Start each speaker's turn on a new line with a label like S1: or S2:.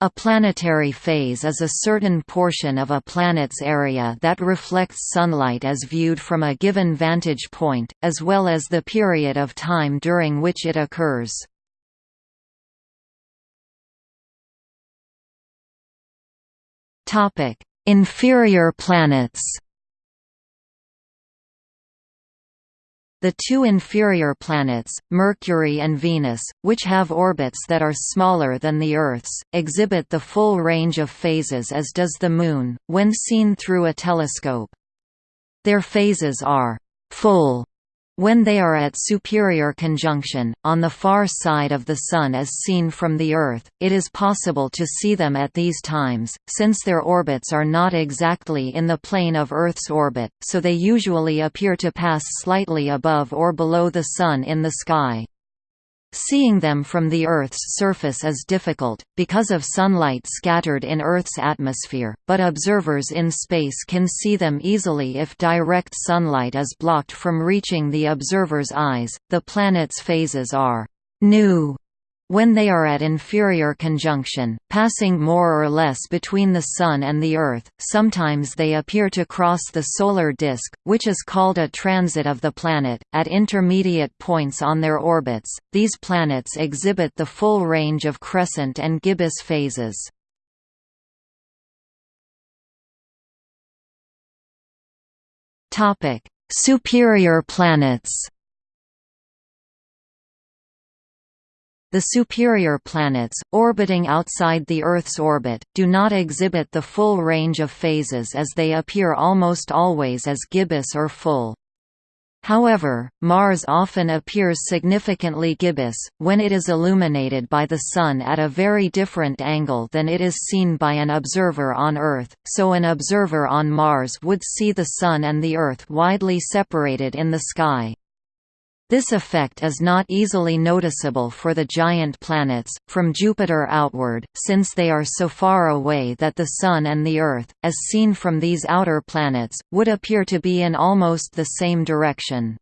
S1: A planetary phase is a certain portion of a planet's area that reflects sunlight as viewed from a given vantage point, as well as the period of time during which it occurs. Inferior planets The two inferior planets, Mercury and Venus, which have orbits that are smaller than the Earth's, exhibit the full range of phases as does the Moon, when seen through a telescope. Their phases are «full» when they are at superior conjunction, on the far side of the Sun as seen from the Earth, it is possible to see them at these times, since their orbits are not exactly in the plane of Earth's orbit, so they usually appear to pass slightly above or below the Sun in the sky. Seeing them from the Earth's surface is difficult, because of sunlight scattered in Earth's atmosphere, but observers in space can see them easily if direct sunlight is blocked from reaching the observer's eyes. The planet's phases are new when they are at inferior conjunction, passing more or less between the Sun and the Earth, sometimes they appear to cross the solar disk, which is called a transit of the planet. At intermediate points on their orbits, these planets exhibit the full range of crescent and gibbous phases. Superior planets The superior planets, orbiting outside the Earth's orbit, do not exhibit the full range of phases as they appear almost always as gibbous or full. However, Mars often appears significantly gibbous, when it is illuminated by the Sun at a very different angle than it is seen by an observer on Earth, so an observer on Mars would see the Sun and the Earth widely separated in the sky. This effect is not easily noticeable for the giant planets, from Jupiter outward, since they are so far away that the Sun and the Earth, as seen from these outer planets, would appear to be in almost the same direction.